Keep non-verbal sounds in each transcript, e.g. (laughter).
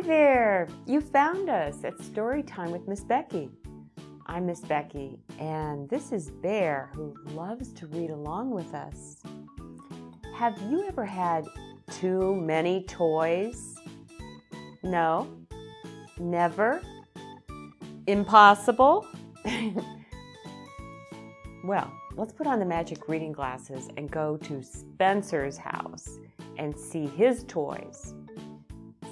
Hi there! You found us at Story Time with Miss Becky. I'm Miss Becky, and this is Bear who loves to read along with us. Have you ever had too many toys? No? Never? Impossible? (laughs) well, let's put on the magic reading glasses and go to Spencer's house and see his toys.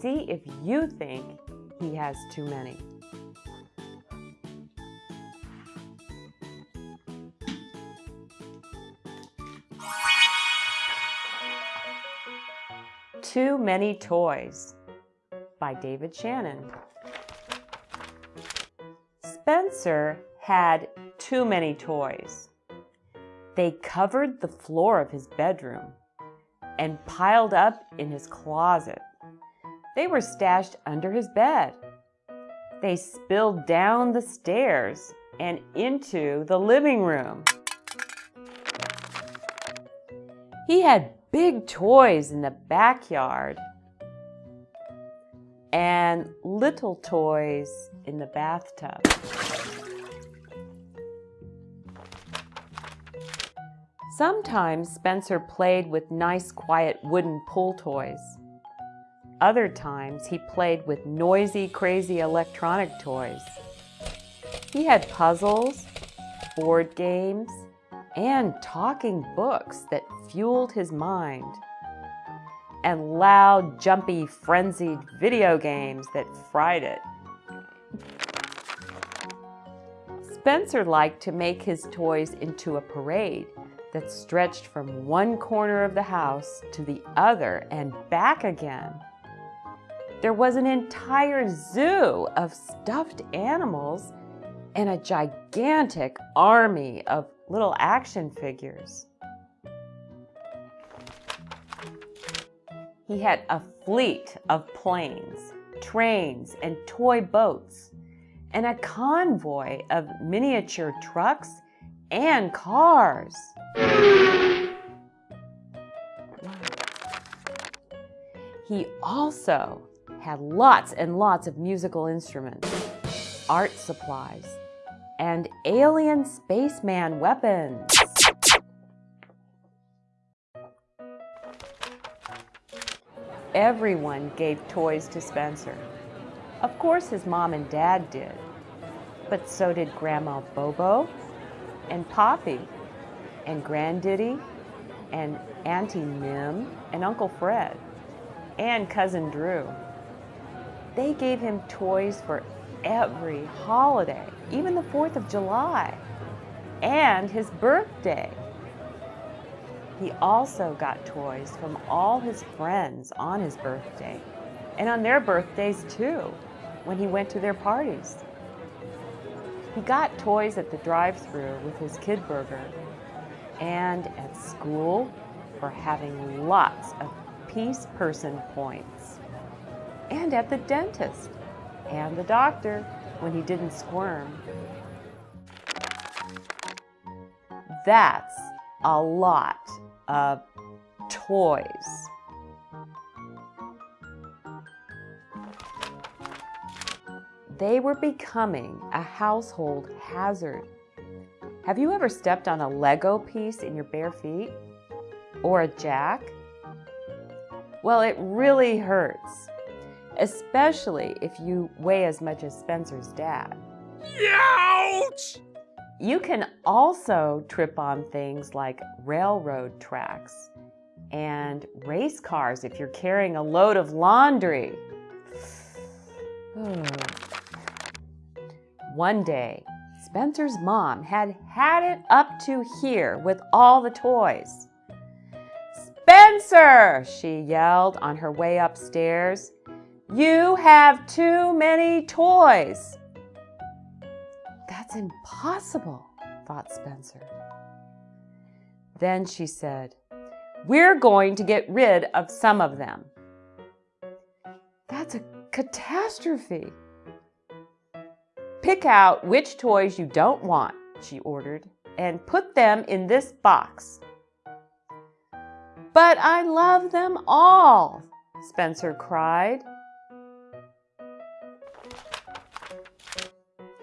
See if you think he has too many. Too Many Toys by David Shannon. Spencer had too many toys. They covered the floor of his bedroom and piled up in his closet. They were stashed under his bed. They spilled down the stairs and into the living room. He had big toys in the backyard and little toys in the bathtub. Sometimes Spencer played with nice quiet wooden pull toys. Other times he played with noisy crazy electronic toys. He had puzzles, board games, and talking books that fueled his mind, and loud, jumpy, frenzied video games that fried it. Spencer liked to make his toys into a parade that stretched from one corner of the house to the other and back again. There was an entire zoo of stuffed animals and a gigantic army of little action figures. He had a fleet of planes, trains, and toy boats, and a convoy of miniature trucks and cars. He also had lots and lots of musical instruments, art supplies, and alien spaceman weapons. Everyone gave toys to Spencer. Of course his mom and dad did, but so did Grandma Bobo and Poppy and Granddaddy and Auntie Mim and Uncle Fred and Cousin Drew. They gave him toys for every holiday, even the 4th of July and his birthday. He also got toys from all his friends on his birthday and on their birthdays too, when he went to their parties. He got toys at the drive-thru with his Kid Burger and at school for having lots of peace person points and at the dentist and the doctor when he didn't squirm. That's a lot of toys. They were becoming a household hazard. Have you ever stepped on a Lego piece in your bare feet? Or a jack? Well, it really hurts, especially if you weigh as much as Spencer's dad. Ouch! You can also trip on things like railroad tracks and race cars if you're carrying a load of laundry. (sighs) One day, Spencer's mom had had it up to here with all the toys. Spencer, she yelled on her way upstairs, you have too many toys. That's impossible, thought Spencer. Then she said, We're going to get rid of some of them. That's a catastrophe. Pick out which toys you don't want, she ordered, and put them in this box. But I love them all, Spencer cried.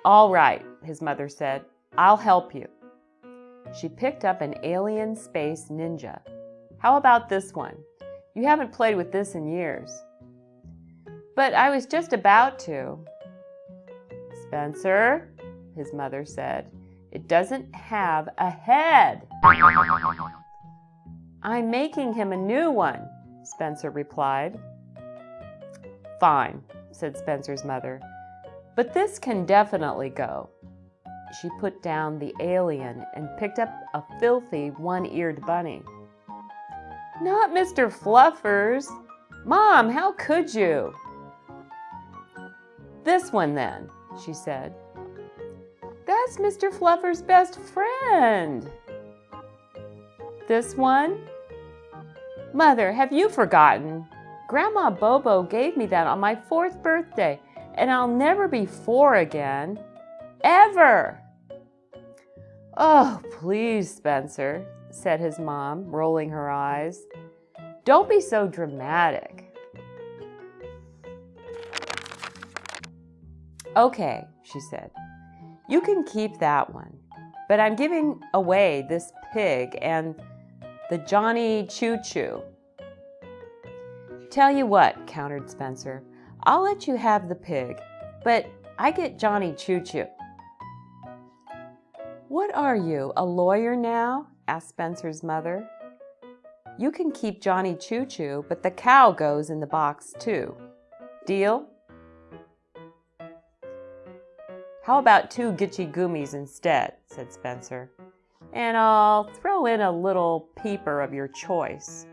All right, his mother said. I'll help you. She picked up an alien space ninja. How about this one? You haven't played with this in years. But I was just about to. Spencer, his mother said, it doesn't have a head. I'm making him a new one, Spencer replied. Fine, said Spencer's mother, but this can definitely go. She put down the alien and picked up a filthy one-eared bunny. Not Mr. Fluffers. Mom, how could you? This one then, she said. That's Mr. Fluffer's best friend. This one? Mother, have you forgotten? Grandma Bobo gave me that on my fourth birthday, and I'll never be four again. Ever! Oh, please, Spencer, said his mom, rolling her eyes. Don't be so dramatic. Okay, she said. You can keep that one, but I'm giving away this pig and the Johnny Choo Choo. Tell you what, countered Spencer, I'll let you have the pig, but I get Johnny Choo Choo. What are you, a lawyer now? asked Spencer's mother. You can keep Johnny Choo Choo, but the cow goes in the box too. Deal? How about two Gitchy Goomies instead, said Spencer. And I'll throw in a little peeper of your choice.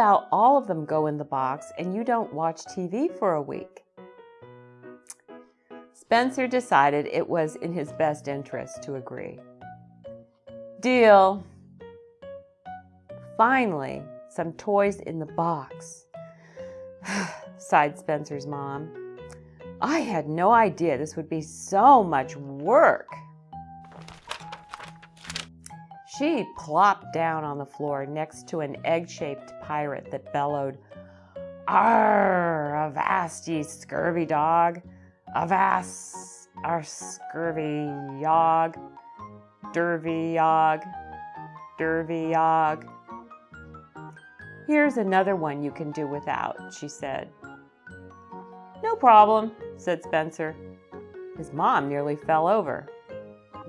About all of them go in the box and you don't watch TV for a week? Spencer decided it was in his best interest to agree. Deal. Finally, some toys in the box, (sighs) sighed Spencer's mom. I had no idea this would be so much work. She plopped down on the floor next to an egg-shaped pirate that bellowed, Arr, avast ye scurvy dog, avast our scurvy yog, dervy yog, dervy yog. Here's another one you can do without, she said. No problem, said Spencer. His mom nearly fell over.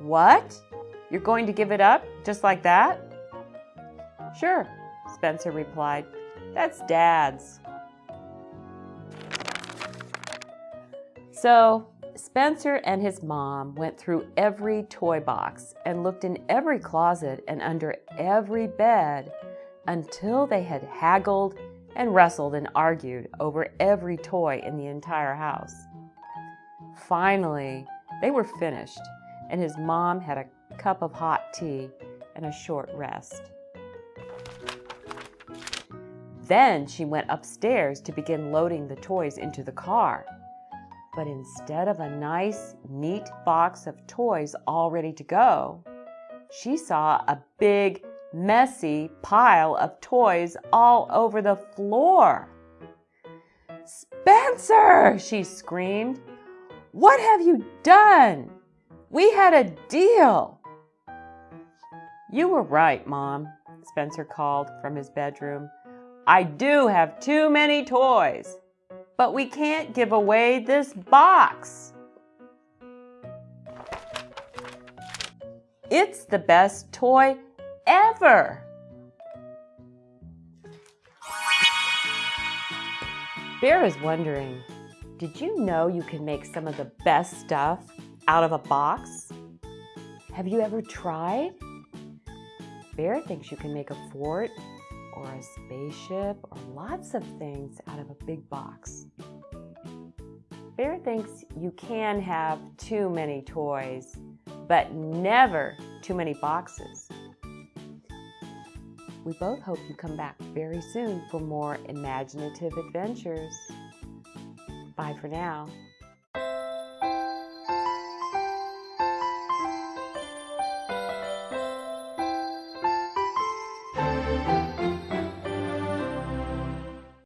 What? You're going to give it up just like that? Sure, Spencer replied. That's Dad's. So Spencer and his mom went through every toy box and looked in every closet and under every bed until they had haggled and wrestled and argued over every toy in the entire house. Finally, they were finished, and his mom had a cup of hot tea and a short rest. Then she went upstairs to begin loading the toys into the car. But instead of a nice, neat box of toys all ready to go, she saw a big, messy pile of toys all over the floor. Spencer, she screamed, what have you done? We had a deal. You were right, Mom, Spencer called from his bedroom. I do have too many toys, but we can't give away this box. It's the best toy ever. Bear is wondering, did you know you can make some of the best stuff out of a box? Have you ever tried? Bear thinks you can make a fort or a spaceship or lots of things out of a big box. Bear thinks you can have too many toys, but never too many boxes. We both hope you come back very soon for more imaginative adventures. Bye for now.